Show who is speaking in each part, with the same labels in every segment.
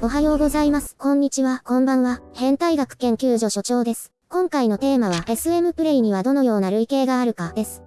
Speaker 1: おはようございます。こんにちは、こんばんは。変態学研究所所長です。今回のテーマは SM プレイにはどのような類型があるかです。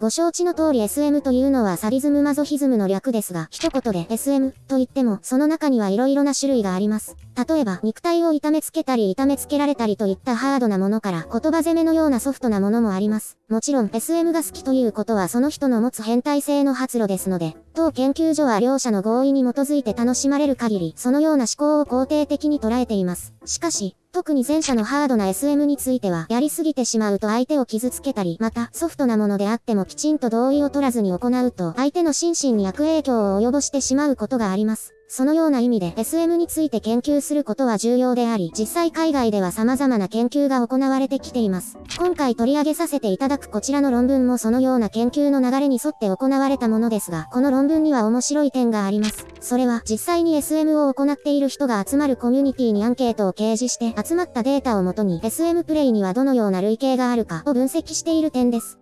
Speaker 1: ご承知の通り SM というのはサディズムマゾヒズムの略ですが、一言で SM と言っても、その中には色々な種類があります。例えば、肉体を痛めつけたり痛めつけられたりといったハードなものから、言葉攻めのようなソフトなものもあります。もちろん、SM が好きということはその人の持つ変態性の発露ですので、当研究所は両者の合意に基づいて楽しまれる限り、そのような思考を肯定的に捉えています。しかし、特に前者のハードな SM については、やりすぎてしまうと相手を傷つけたり、また、ソフトなものであってもきちんと同意を取らずに行うと、相手の心身に悪影響を及ぼしてしまうことがあります。そのような意味で SM について研究することは重要であり、実際海外では様々な研究が行われてきています。今回取り上げさせていただくこちらの論文もそのような研究の流れに沿って行われたものですが、この論文には面白い点があります。それは実際に SM を行っている人が集まるコミュニティにアンケートを掲示して集まったデータをもとに SM プレイにはどのような類型があるかを分析している点です。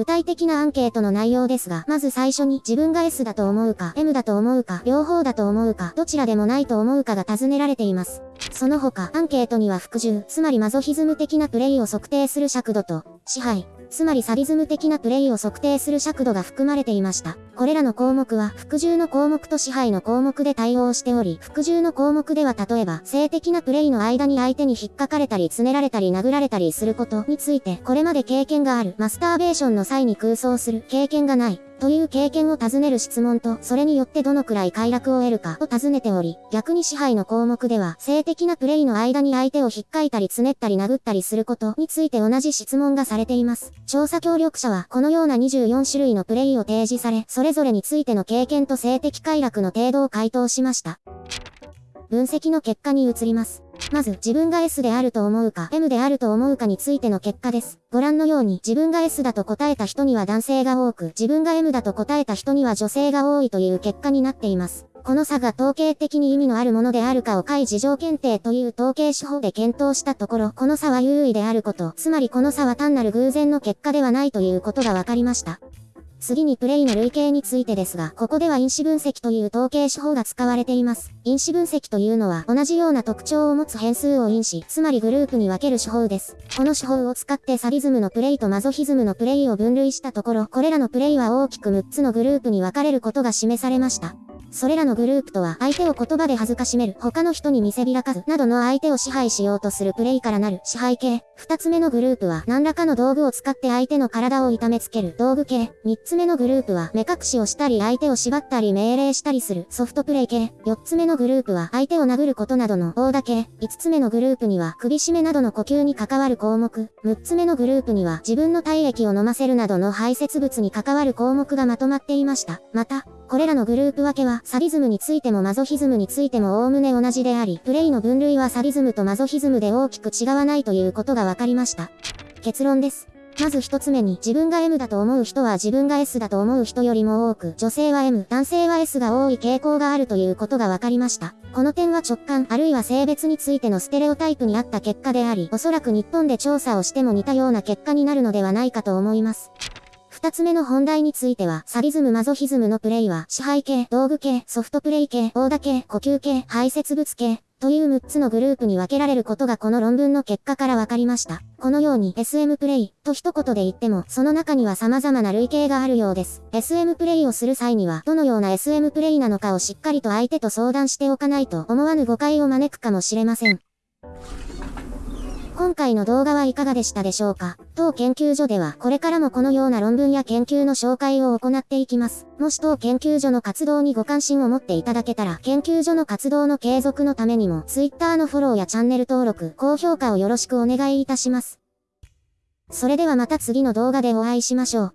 Speaker 1: 具体的なアンケートの内容ですが、まず最初に自分が S だと思うか、M だと思うか、両方だと思うか、どちらでもないと思うかが尋ねられています。その他、アンケートには服従、つまりマゾヒズム的なプレイを測定する尺度と、支配、つまりサディズム的なプレイを測定する尺度が含まれていました。これらの項目は、服従の項目と支配の項目で対応しており、服従の項目では例えば、性的なプレイの間に相手に引っかかれたり、つねられたり、殴られたりすることについて、これまで経験がある、マスターベーションの際に空想する、経験がない、という経験を尋ねる質問と、それによってどのくらい快楽を得るかを尋ねており、逆に支配の項目では、性的なプレイの間に相手を引っかいたりつねったり殴ったりすることについて同じ質問がされています。調査協力者は、このような24種類のプレイを提示され、それれぞれについての経験と性的快楽の程度を回答しました。分析の結果に移ります。まず、自分が S であると思うか、M であると思うかについての結果です。ご覧のように、自分が S だと答えた人には男性が多く、自分が M だと答えた人には女性が多いという結果になっています。この差が統計的に意味のあるものであるかを解事情検定という統計手法で検討したところ、この差は優位であること、つまりこの差は単なる偶然の結果ではないということが分かりました。次にプレイの類型についてですが、ここでは因子分析という統計手法が使われています。因子分析というのは、同じような特徴を持つ変数を因子、つまりグループに分ける手法です。この手法を使ってサディズムのプレイとマゾヒズムのプレイを分類したところ、これらのプレイは大きく6つのグループに分かれることが示されました。それらのグループとは、相手を言葉で恥ずかしめる、他の人に見せびらかず、などの相手を支配しようとするプレイからなる支配系。二つ目のグループは、何らかの道具を使って相手の体を痛めつける道具系。三つ目のグループは、目隠しをしたり相手を縛ったり命令したりするソフトプレイ系。四つ目のグループは、相手を殴ることなどの大打系。五つ目のグループには、首絞めなどの呼吸に関わる項目。六つ目のグループには、自分の体液を飲ませるなどの排泄物に関わる項目がまとまっていました。また、これらのグループ分けは、サディズムについてもマゾヒズムについても概ね同じであり、プレイの分類はサディズムとマゾヒズムで大きく違わないということが分かりました。結論です。まず一つ目に、自分が M だと思う人は自分が S だと思う人よりも多く、女性は M、男性は S が多い傾向があるということが分かりました。この点は直感、あるいは性別についてのステレオタイプにあった結果であり、おそらく日本で調査をしても似たような結果になるのではないかと思います。二つ目の本題については、サディズムマゾヒズムのプレイは、支配系、道具系、ソフトプレイ系、オーダ系、呼吸系、排泄物系、という6つのグループに分けられることがこの論文の結果から分かりました。このように SM プレイと一言で言っても、その中には様々な類型があるようです。SM プレイをする際には、どのような SM プレイなのかをしっかりと相手と相談しておかないと思わぬ誤解を招くかもしれません。今回の動画はいかがでしたでしょうか？当研究所ではこれからもこのような論文や研究の紹介を行っていきます。もし当研究所の活動にご関心を持っていただけたら、研究所の活動の継続のためにも、Twitter のフォローやチャンネル登録、高評価をよろしくお願いいたします。それではまた次の動画でお会いしましょう。